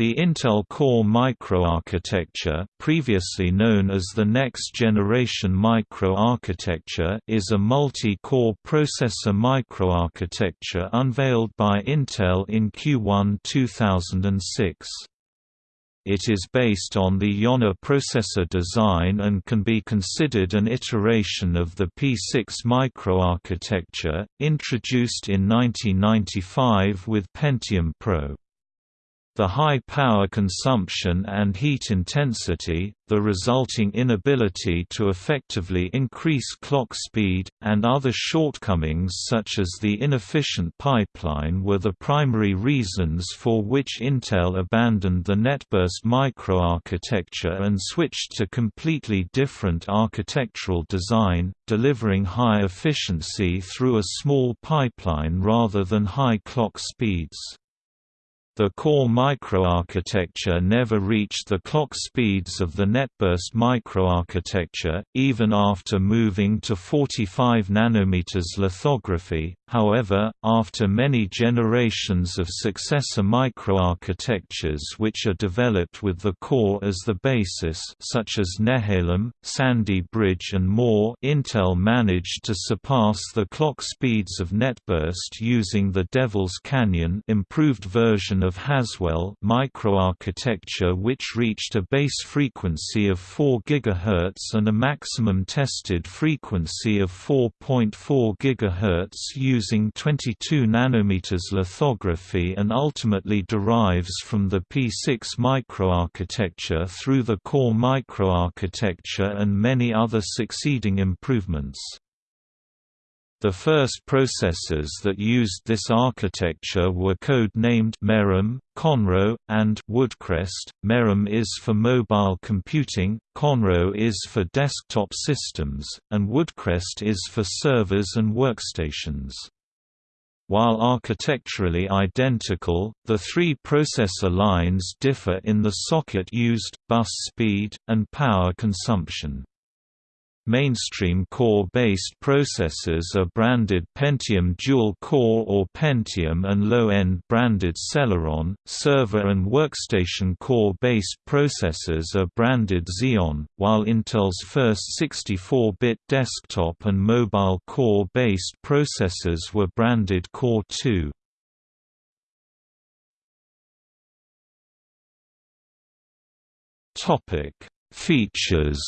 The Intel Core microarchitecture, previously known as the Next Generation Microarchitecture, is a multi-core processor microarchitecture unveiled by Intel in Q1 2006. It is based on the Yonah processor design and can be considered an iteration of the P6 microarchitecture, introduced in 1995 with Pentium Pro. The high power consumption and heat intensity, the resulting inability to effectively increase clock speed, and other shortcomings such as the inefficient pipeline were the primary reasons for which Intel abandoned the NetBurst microarchitecture and switched to completely different architectural design, delivering high efficiency through a small pipeline rather than high clock speeds. The core microarchitecture never reached the clock speeds of the NetBurst microarchitecture, even after moving to 45 nm lithography. However, after many generations of successor microarchitectures which are developed with the core as the basis, such as Nehalem, Sandy Bridge, and more, Intel managed to surpass the clock speeds of NetBurst using the Devil's Canyon improved version of Haswell microarchitecture which reached a base frequency of 4 GHz and a maximum tested frequency of 4.4 GHz using 22 nanometers lithography and ultimately derives from the P6 microarchitecture through the core microarchitecture and many other succeeding improvements. The first processors that used this architecture were code-named Merom, Conroe, and Woodcrest. Merom is for mobile computing, Conroe is for desktop systems, and Woodcrest is for servers and workstations. While architecturally identical, the three processor lines differ in the socket used, bus speed, and power consumption. Mainstream core-based processors are branded Pentium Dual Core or Pentium and low-end branded Celeron. Server and workstation core-based processors are branded Xeon, while Intel's first 64-bit desktop and mobile core-based processors were branded Core 2. Topic: Features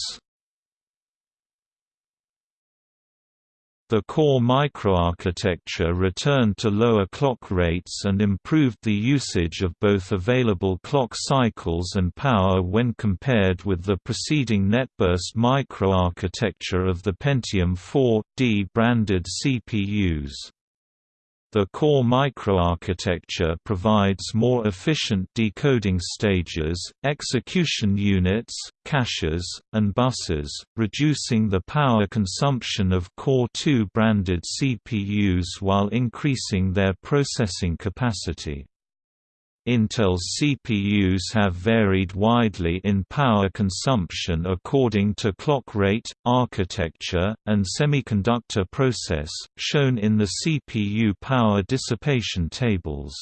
The core microarchitecture returned to lower clock rates and improved the usage of both available clock cycles and power when compared with the preceding NetBurst microarchitecture of the Pentium 4D branded CPUs. The core microarchitecture provides more efficient decoding stages, execution units, caches, and buses, reducing the power consumption of Core 2 branded CPUs while increasing their processing capacity. Intel's CPUs have varied widely in power consumption according to clock rate, architecture, and semiconductor process, shown in the CPU power dissipation tables.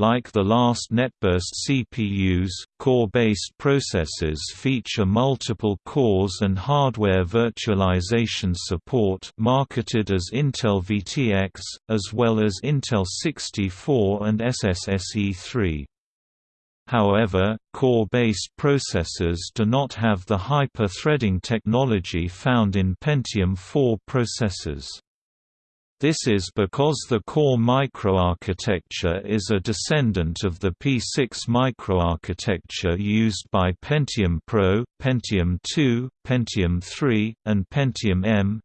Like the last NetBurst CPUs, core-based processors feature multiple cores and hardware virtualization support marketed as Intel VTX, as well as Intel 64 and SSSE3. However, core-based processors do not have the hyper-threading technology found in Pentium 4 processors. This is because the core microarchitecture is a descendant of the P6 microarchitecture used by Pentium Pro, Pentium II, Pentium III, and Pentium M,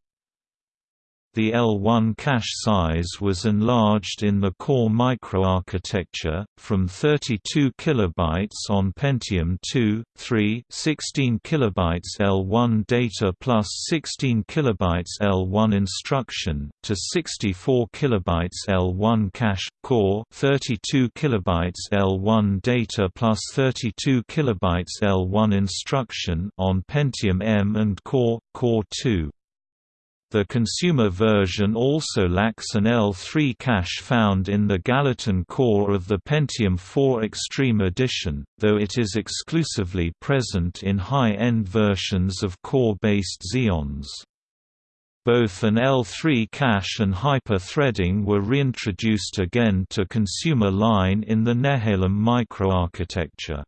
the L1 cache size was enlarged in the core microarchitecture, from 32 KB on Pentium 2, 3 16 KB L1 data plus 16 KB L1 instruction, to 64 KB L1 cache, core 32 KB L1 data plus 32 KB L1 instruction on Pentium M and Core, Core 2. The consumer version also lacks an L3 cache found in the Gallatin core of the Pentium 4 Extreme Edition, though it is exclusively present in high-end versions of core-based Xeons. Both an L3 cache and hyper-threading were reintroduced again to consumer line in the Nehalem microarchitecture.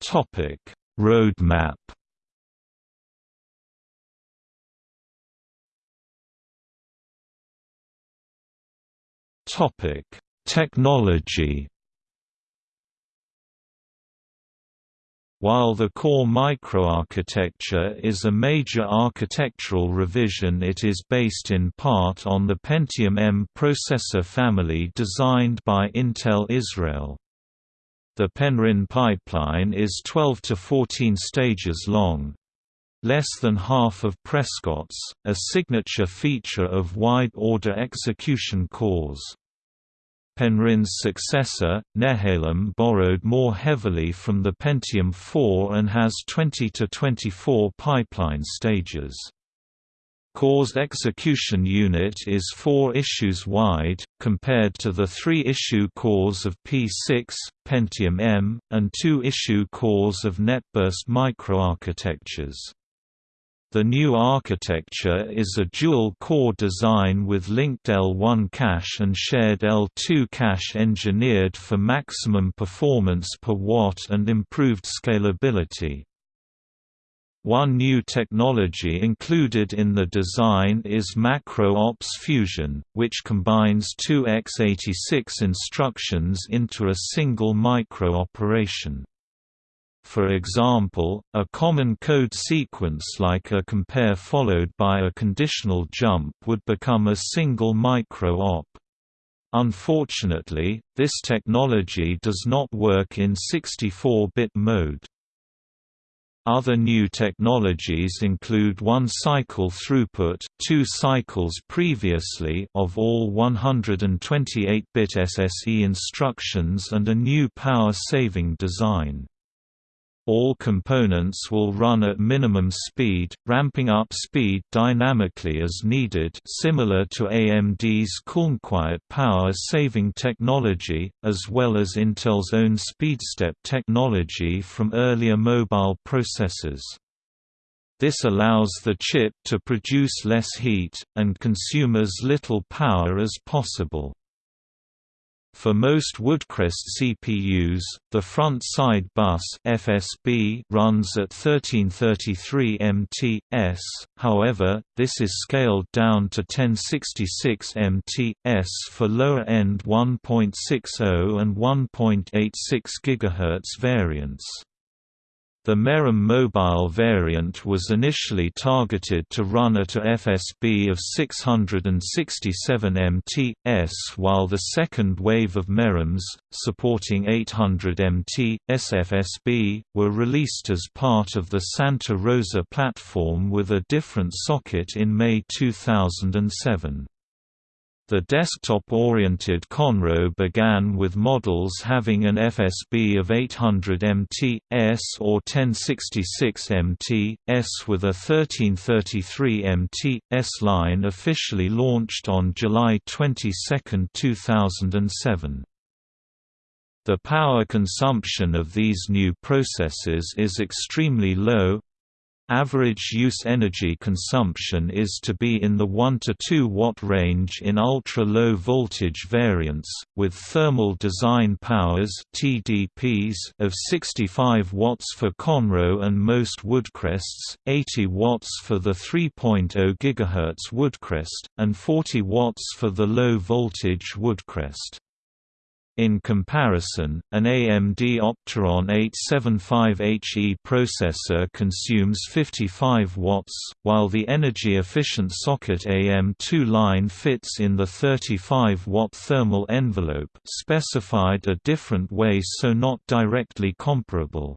Topic Roadmap Topic: Technology. While the core microarchitecture is a major architectural revision it is based in part on the Pentium M processor family designed by Intel Israel. The Penryn pipeline is 12 to 14 stages long. Less than half of Prescott's, a signature feature of wide-order execution cores. Penryn's successor, Nehalem borrowed more heavily from the Pentium 4 and has 20 to 24 pipeline stages. Core's execution unit is four issues wide, compared to the three-issue cores of P6, Pentium M, and two-issue cores of NetBurst microarchitectures. The new architecture is a dual-core design with linked L1 cache and shared L2 cache engineered for maximum performance per watt and improved scalability. One new technology included in the design is Macro-Ops Fusion, which combines two x86 instructions into a single micro-operation. For example, a common code sequence like a compare followed by a conditional jump would become a single micro-op. Unfortunately, this technology does not work in 64-bit mode. Other new technologies include one-cycle throughput two cycles previously of all 128-bit SSE instructions and a new power-saving design. All components will run at minimum speed, ramping up speed dynamically as needed similar to AMD's Cool'n'Quiet power-saving technology, as well as Intel's own SpeedStep technology from earlier mobile processors. This allows the chip to produce less heat, and consume as little power as possible. For most Woodcrest CPUs, the front-side bus FSB runs at 1333 ms, however, this is scaled down to 1066 ms for lower-end 1.60 and 1.86 GHz variants. The Merom mobile variant was initially targeted to run at a FSB of 667 mt/s while the second wave of Meroms, supporting 800 mt SFSB, were released as part of the Santa Rosa platform with a different socket in May 2007. The desktop-oriented Conroe began with models having an FSB of 800 mt/s or 1066 mt/s with a 1333 mt/s line officially launched on July 22, 2007. The power consumption of these new processors is extremely low, Average use energy consumption is to be in the 1 to 2 watt range in ultra-low voltage variants, with thermal design powers (TDPs) of 65 watts for Conroe and most Woodcrests, 80 watts for the 3.0 GHz Woodcrest, and 40 watts for the low voltage Woodcrest. In comparison, an AMD Opteron 875HE processor consumes 55 watts, while the energy-efficient socket AM2 line fits in the 35-watt thermal envelope specified a different way so not directly comparable.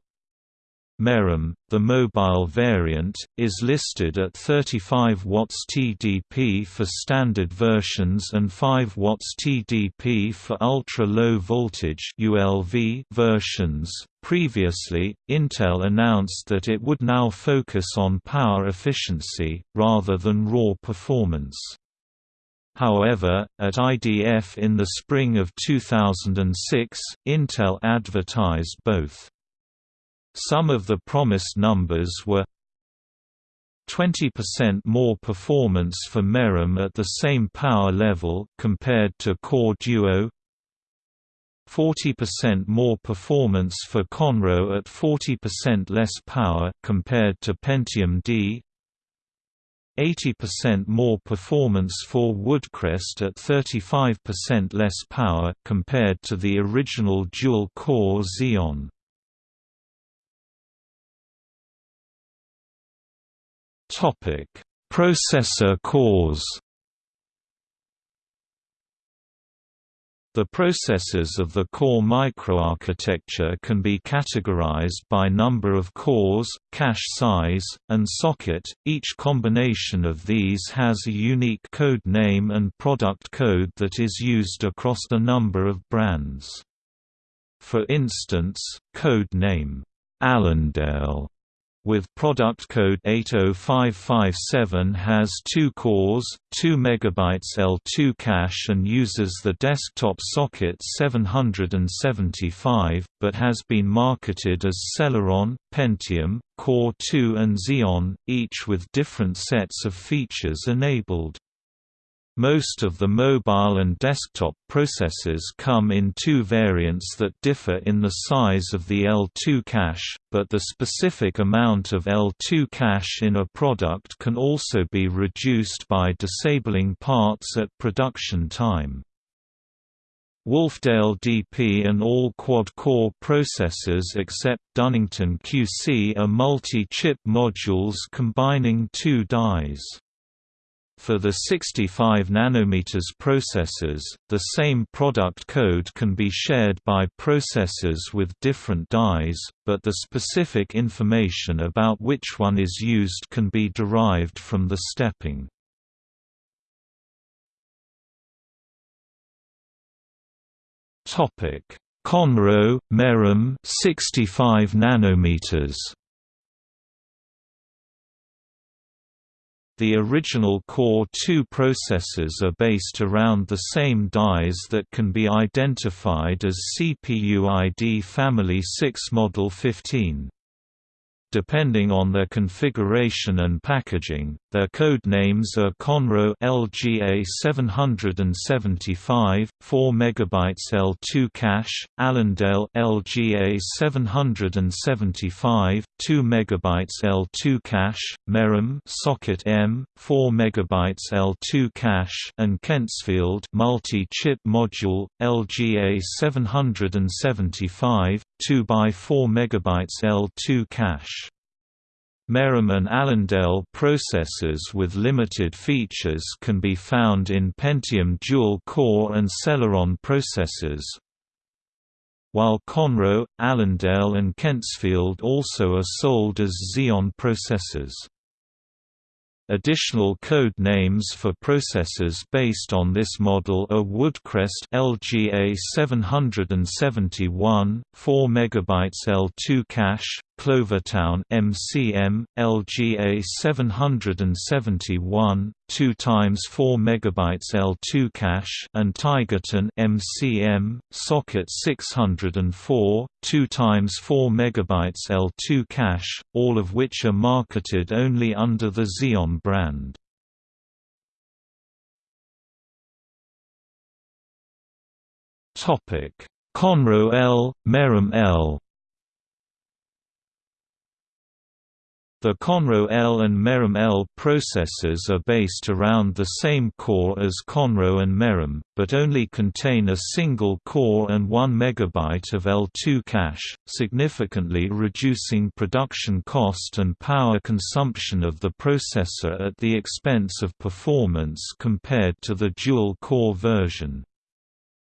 Merom, the mobile variant, is listed at 35 watts TDP for standard versions and 5 watts TDP for ultra-low voltage (ULV) versions. Previously, Intel announced that it would now focus on power efficiency rather than raw performance. However, at IDF in the spring of 2006, Intel advertised both. Some of the promised numbers were 20% more performance for Merom at the same power level compared to Core Duo 40% more performance for Conroe at 40% less power compared to Pentium D 80% more performance for Woodcrest at 35% less power compared to the original dual-core Xeon. Topic: Processor cores. The processors of the core microarchitecture can be categorized by number of cores, cache size, and socket. Each combination of these has a unique code name and product code that is used across a number of brands. For instance, code name Allendale with product code 80557 has 2 cores, 2 MB L2 cache and uses the desktop socket 775, but has been marketed as Celeron, Pentium, Core 2 and Xeon, each with different sets of features enabled. Most of the mobile and desktop processors come in two variants that differ in the size of the L2 cache, but the specific amount of L2 cache in a product can also be reduced by disabling parts at production time. Wolfdale DP and all quad-core processors except Dunnington QC are multi-chip modules combining two dies. For the 65 nm processors, the same product code can be shared by processors with different dies, but the specific information about which one is used can be derived from the stepping. Topic: Conroe, Merom 65 nanometers The original Core 2 processors are based around the same dies that can be identified as CPU ID Family 6 Model 15. Depending on their configuration and packaging, their code names are Conroe LGA 775, 4 MB L2 cache, Allendale LGA 775, 2 MB L2 cache, Merom Socket M, 4 MB L2 cache, and Kentsfield multi-chip module LGA 775, 2 by 4 MB L2 cache. Merom and Allendale processors with limited features can be found in Pentium dual-core and Celeron processors, while Conroe, Allendale and Kentsfield also are sold as Xeon processors. Additional code names for processors based on this model are Woodcrest LGA 771, 4 MB L2 cache, Clovertown MCM LGA 771 2 times 4 MB L2 cache and Tigerton MCM socket 604 2 times 4 MB L2 cache all of which are marketed only under the Xeon brand. Topic Conroe L Merom L The Conroe L and Merom L processors are based around the same core as Conroe and Merom, but only contain a single core and 1 MB of L2 cache, significantly reducing production cost and power consumption of the processor at the expense of performance compared to the dual-core version.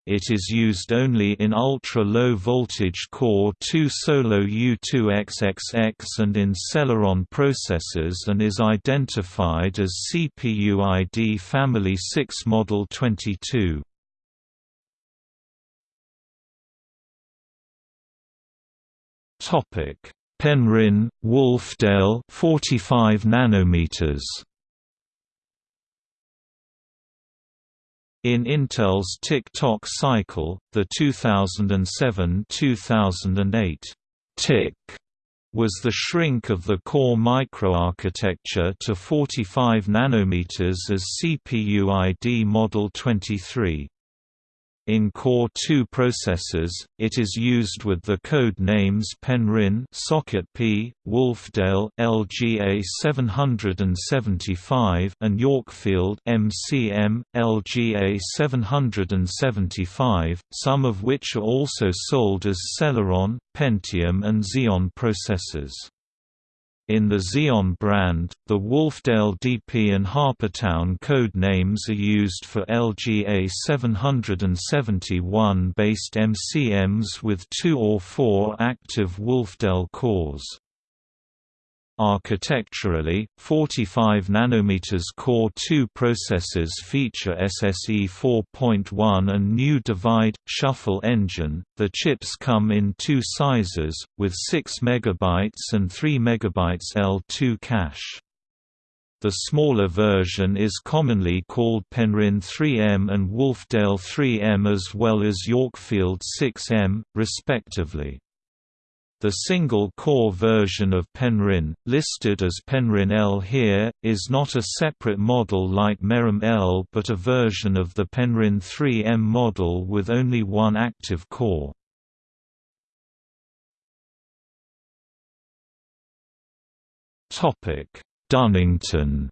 It is used only in ultra-low voltage Core 2 Solo U2XXX and in Celeron processors and is identified as CPU ID Family 6 Model 22. Topic: Penryn, Wolfdale 45 nanometers. In Intel's tick-tock cycle, the 2007–2008 tick was the shrink of the core microarchitecture to 45 nanometers as CPU ID Model 23. In Core 2 processors, it is used with the code names Penryn Socket P, Wolfdale LGA 775 and Yorkfield MCM LGA 775, some of which are also sold as Celeron, Pentium and Xeon processors. In the Xeon brand, the Wolfdale DP and Harpertown code names are used for LGA 771-based MCMs with two or four active Wolfdale cores. Architecturally, 45 nm Core 2 processors feature SSE 4.1 and new divide shuffle engine. The chips come in two sizes, with 6 MB and 3 MB L2 cache. The smaller version is commonly called Penryn 3M and Wolfdale 3M as well as Yorkfield 6M, respectively. The single-core version of Penryn, listed as Penryn L here, is not a separate model like Merom L but a version of the Penryn 3M model with only one active core. Dunnington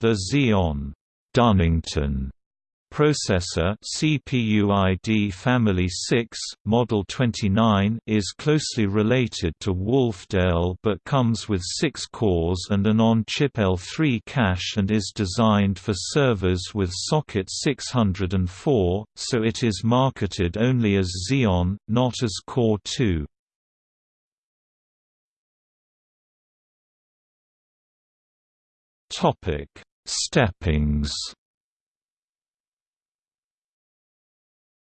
The Xeon Dunnington processor CPU ID Family 6, Model 29 is closely related to Wolfdale but comes with 6 cores and an on-chip L3 cache and is designed for servers with socket 604, so it is marketed only as Xeon, not as Core 2. Topic: Steppings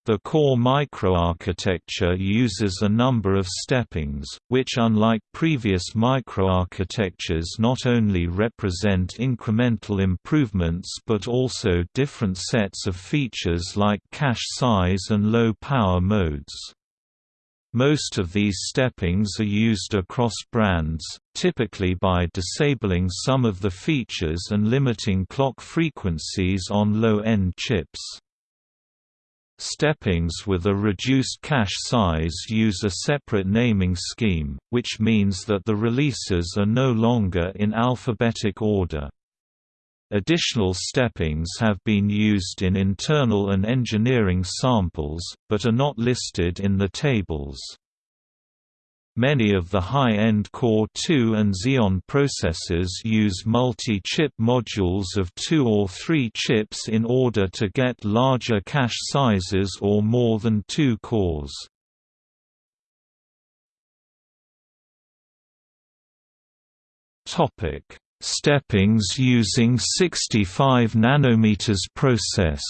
The core microarchitecture uses a number of steppings, which unlike previous microarchitectures not only represent incremental improvements but also different sets of features like cache size and low power modes. Most of these steppings are used across brands, typically by disabling some of the features and limiting clock frequencies on low-end chips. Steppings with a reduced cache size use a separate naming scheme, which means that the releases are no longer in alphabetic order. Additional steppings have been used in internal and engineering samples, but are not listed in the tables. Many of the high-end Core 2 and Xeon processors use multi-chip modules of two or three chips in order to get larger cache sizes or more than two cores. Steppings using 65 nanometers process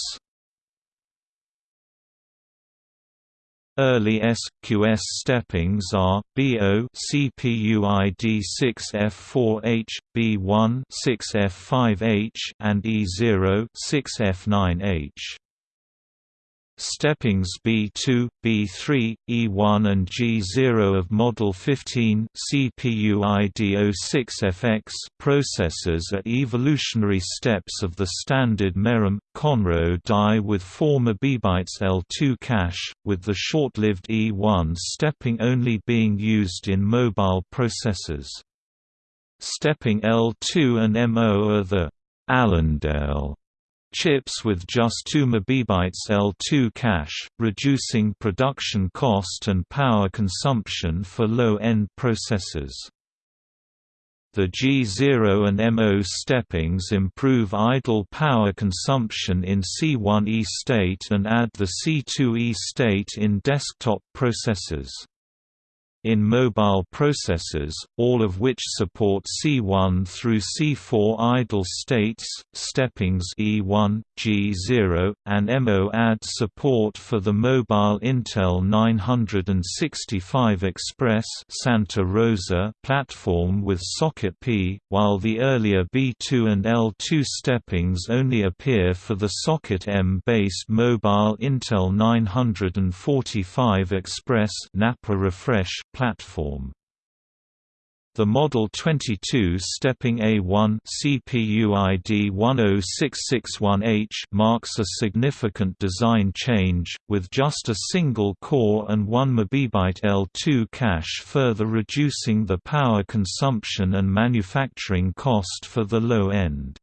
Early SQS steppings are BO CPUID 6F4H, B1 6F5H and E0 6F9H. Steppings B2, B3, E1 and G0 of Model 15 CPU ID06FX processors are evolutionary steps of the standard Merom, Conroe die with 4 MB L2 cache, with the short-lived E1 stepping only being used in mobile processors. Stepping L2 and MO are the Allendale chips with just 2 MB L2 cache, reducing production cost and power consumption for low-end processors. The G0 and MO steppings improve idle power consumption in C1E state and add the C2E state in desktop processors in mobile processors, all of which support C1 through C4 idle states, steppings E1, G0, and MO add support for the mobile Intel 965 Express Santa Rosa platform with socket P, while the earlier B2 and L2 steppings only appear for the socket M-based mobile Intel 945 Express Napa Refresh platform. The Model 22 stepping A1 CPUID 10661H marks a significant design change, with just a single core and 1 MB L2 cache further reducing the power consumption and manufacturing cost for the low end.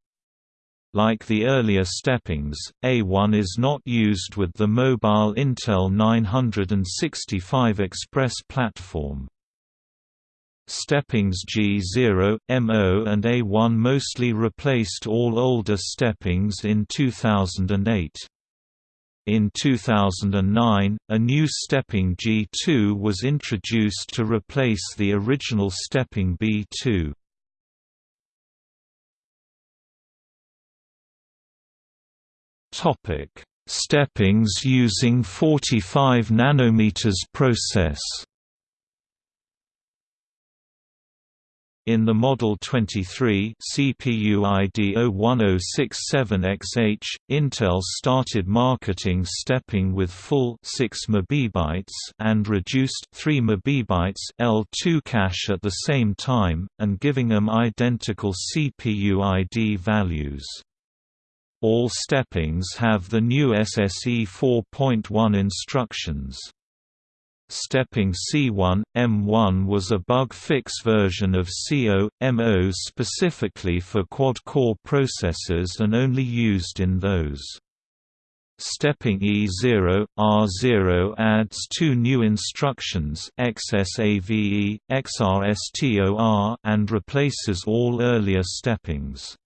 Like the earlier steppings, A1 is not used with the mobile Intel 965 Express platform. Steppings G0, MO and A1 mostly replaced all older steppings in 2008. In 2009, a new stepping G2 was introduced to replace the original stepping B2. Topic: Steppings using 45 nanometers process. In the Model 23 CPU ID 01067XH, Intel started marketing stepping with full 6 MB and reduced 3 MB L2 cache at the same time, and giving them identical CPU ID values. All steppings have the new SSE 4.1 instructions. Stepping C1, M1 was a bug-fix version of CO, MO specifically for quad-core processors and only used in those. Stepping E0, R0 adds two new instructions XSAVE, XRSTOR and replaces all earlier steppings.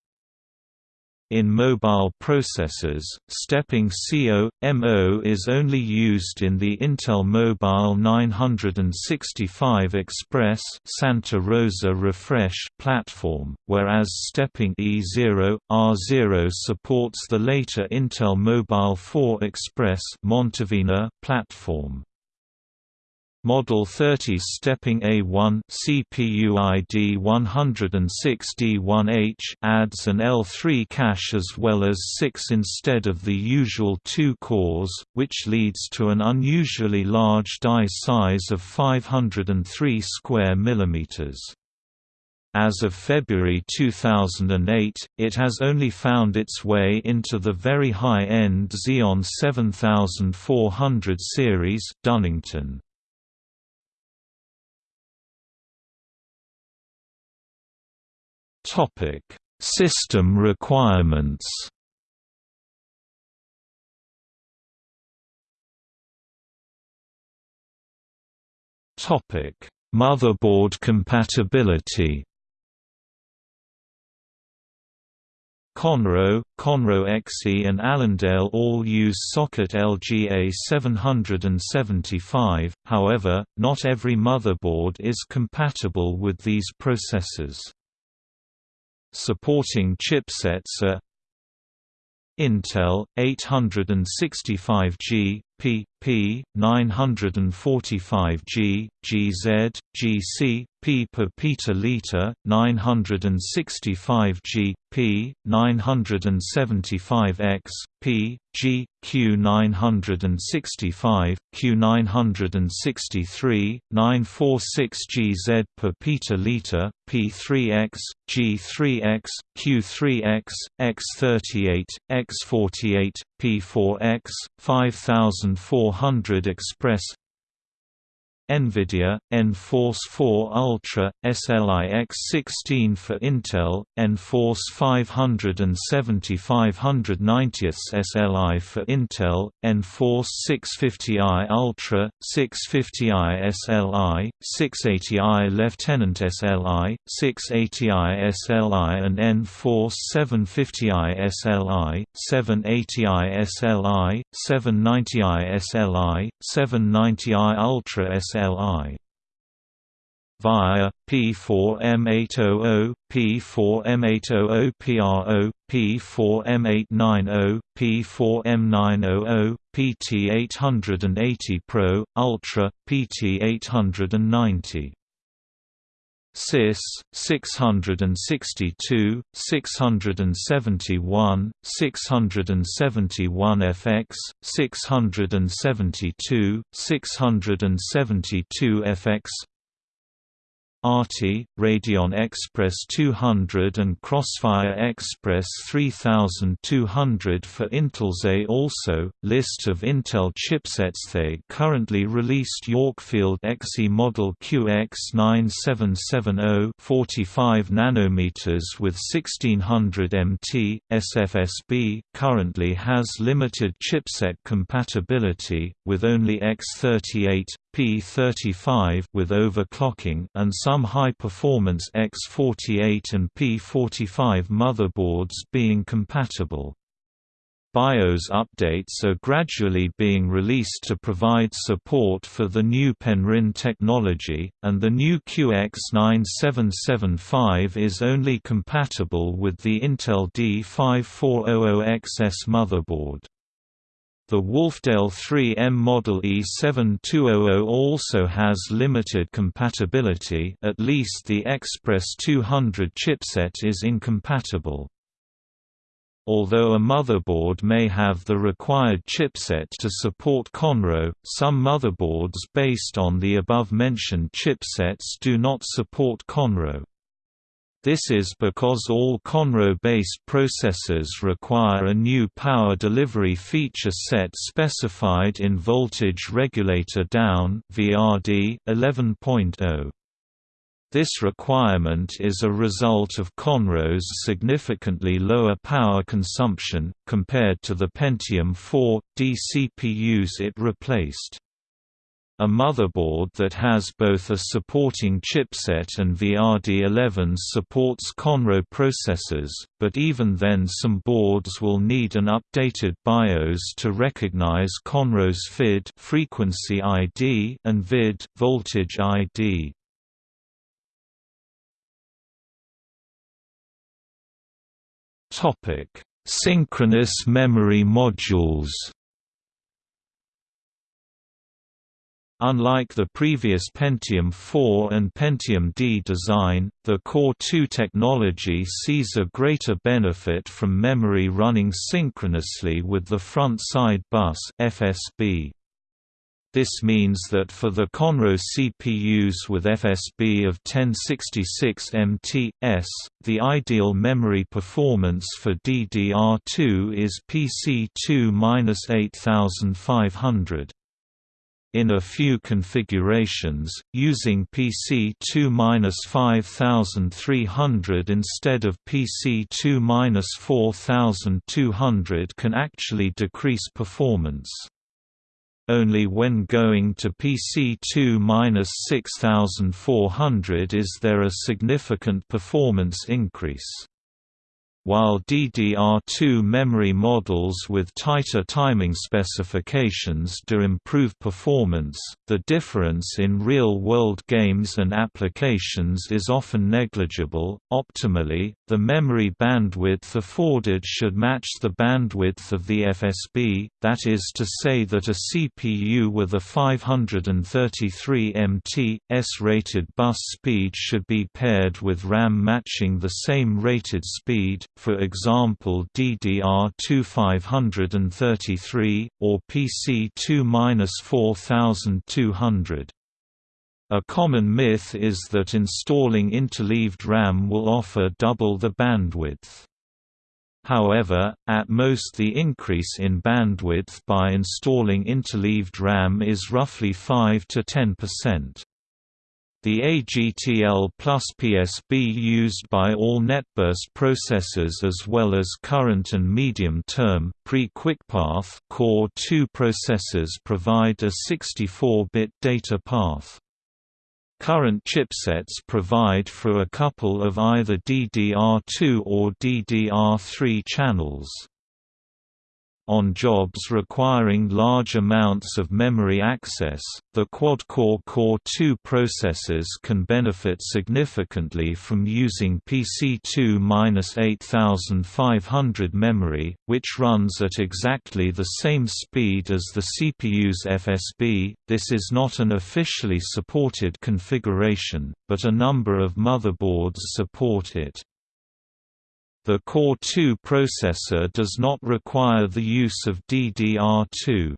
In mobile processors, stepping CO, is only used in the Intel Mobile 965 Express Santa Rosa Refresh platform, whereas stepping E0, R0 supports the later Intel Mobile 4 Express Montevina platform. Model 30 stepping A1 CPUID 106D1H adds an L3 cache as well as 6 instead of the usual 2 cores, which leads to an unusually large die size of 503 square millimeters. As of February 2008, it has only found its way into the very high-end Xeon 7400 series Dunnington. Topic: System requirements. Topic: Motherboard compatibility. Conroe, Conroe XE and Allendale all use socket LGA 775, however, not every motherboard is compatible with these processors. Supporting chipsets are Intel 865G P, P, 945G, GZ, GC, P per Peter liter, 965G, P, 975X, P, G, Q965, Q963, 946GZ per Peter liter, P3X, G3X, Q3X, X38, X48, P4X, 5400 Express NVIDIA, nForce 4 Ultra, SLI X16 for Intel, nForce 500 and 7590 SLI for Intel, nForce 650i Ultra, 650i SLI, 680i Lieutenant SLI, 680i SLI and nForce 750i SLI, 780i SLI, 790i SLI, 790i Ultra SLI. VIA, P4M800, P4M800 PRO, P4M890, P4M900, PT880 Pro, Ultra, PT890. SiS 662 671 671 FX 672 672 FX ARTI, Radeon Express 200 and Crossfire Express 3200 for Intel's A also, list of Intel chipsets They currently released Yorkfield XE model QX9770 45 nanometers with 1600 MT, SFSB currently has limited chipset compatibility, with only X38, P35 with overclocking and some high-performance X48 and P45 motherboards being compatible. BIOS updates are gradually being released to provide support for the new Penryn technology, and the new QX9775 is only compatible with the Intel D5400XS motherboard. The Wolfdale 3M Model E7200 also has limited compatibility at least the Express 200 chipset is incompatible. Although a motherboard may have the required chipset to support Conroe, some motherboards based on the above-mentioned chipsets do not support Conroe. This is because all Conroe-based processors require a new power delivery feature set specified in Voltage Regulator Down (VRD) 11.0. This requirement is a result of Conroe's significantly lower power consumption, compared to the Pentium 4, D CPUs it replaced. A motherboard that has both a supporting chipset and VRD11 supports Conroe processors, but even then some boards will need an updated BIOS to recognize Conroe's FID frequency ID and VID voltage ID. Topic: Synchronous memory modules. Unlike the previous Pentium 4 and Pentium D design, the Core 2 technology sees a greater benefit from memory running synchronously with the front-side bus FSB. This means that for the Conroe CPUs with FSB of 1066 MT/s, the ideal memory performance for DDR2 is PC2-8500. In a few configurations, using PC2-5300 instead of PC2-4200 can actually decrease performance. Only when going to PC2-6400 is there a significant performance increase while DDR2 memory models with tighter timing specifications do improve performance, the difference in real-world games and applications is often negligible. Optimally, the memory bandwidth afforded should match the bandwidth of the FSB, that is to say that a CPU with a 533 MT, S-rated bus speed should be paired with RAM matching the same rated speed, for example DDR2 533, or PC2-4200. A common myth is that installing interleaved RAM will offer double the bandwidth. However, at most the increase in bandwidth by installing interleaved RAM is roughly 5 to 10%. The AGTL plus PSB used by all NetBurst processors as well as current and medium-term, pre-QuickPath Core 2 processors provide a 64-bit data path. Current chipsets provide for a couple of either DDR2 or DDR3 channels. On jobs requiring large amounts of memory access, the quad-core Core 2 processors can benefit significantly from using PC2-8500 memory, which runs at exactly the same speed as the CPU's FSB. This is not an officially supported configuration, but a number of motherboards support it. The Core 2 processor does not require the use of DDR2.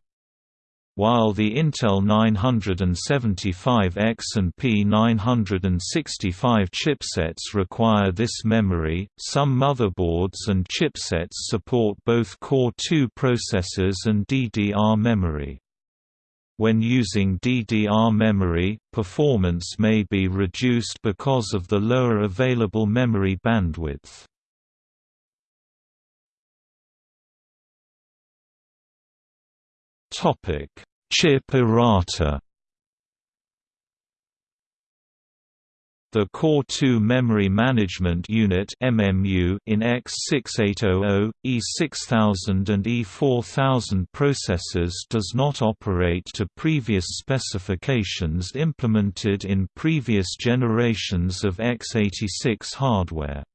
While the Intel 975X and P965 chipsets require this memory, some motherboards and chipsets support both Core 2 processors and DDR memory. When using DDR memory, performance may be reduced because of the lower available memory bandwidth. Topic: Chip errata. The Core 2 Memory Management Unit (MMU) in X6800, E6000 and E4000 processors does not operate to previous specifications implemented in previous generations of x86 hardware.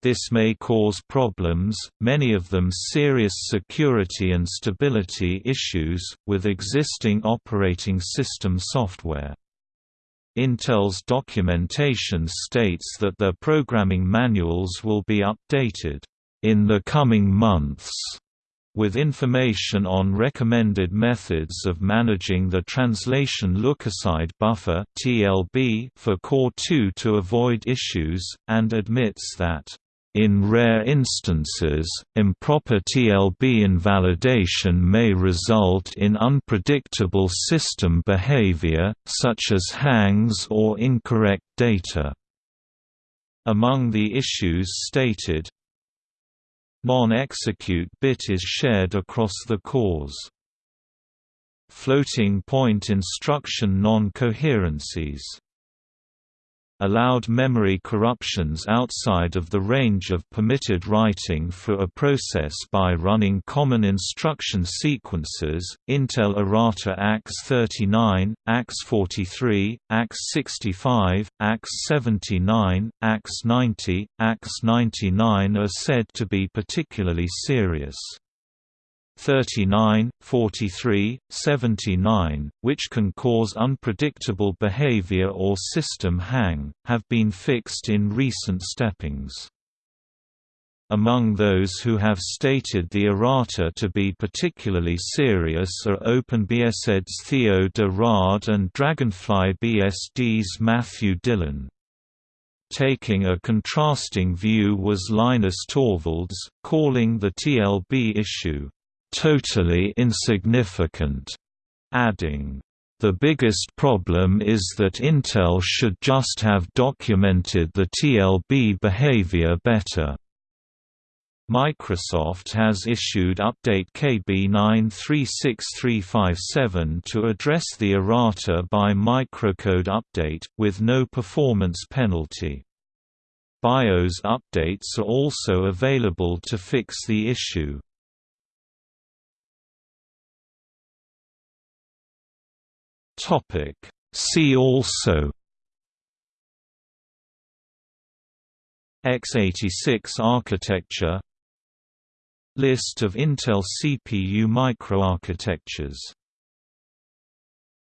This may cause problems, many of them serious security and stability issues, with existing operating system software. Intel's documentation states that their programming manuals will be updated in the coming months with information on recommended methods of managing the translation lookaside buffer (TLB) for Core 2 to avoid issues and admits that in rare instances, improper TLB invalidation may result in unpredictable system behavior, such as hangs or incorrect data. Among the issues stated, non-execute bit is shared across the cores. Floating point instruction non-coherencies allowed memory corruptions outside of the range of permitted writing for a process by running common instruction sequences, Intel errata AX39, AX43, AX65, AX79, AX90, AX99 are said to be particularly serious. 39, 43, 79, which can cause unpredictable behavior or system hang, have been fixed in recent steppings. Among those who have stated the errata to be particularly serious are OpenBSD's Theo de Raadt and Dragonfly BSD's Matthew Dillon. Taking a contrasting view was Linus Torvalds, calling the TLB issue, totally insignificant, adding, the biggest problem is that Intel should just have documented the TLB behavior better. Microsoft has issued Update KB 936357 to address the errata by microcode update, with no performance penalty. BIOS updates are also available to fix the issue. Topic. See also x86 architecture List of Intel CPU microarchitectures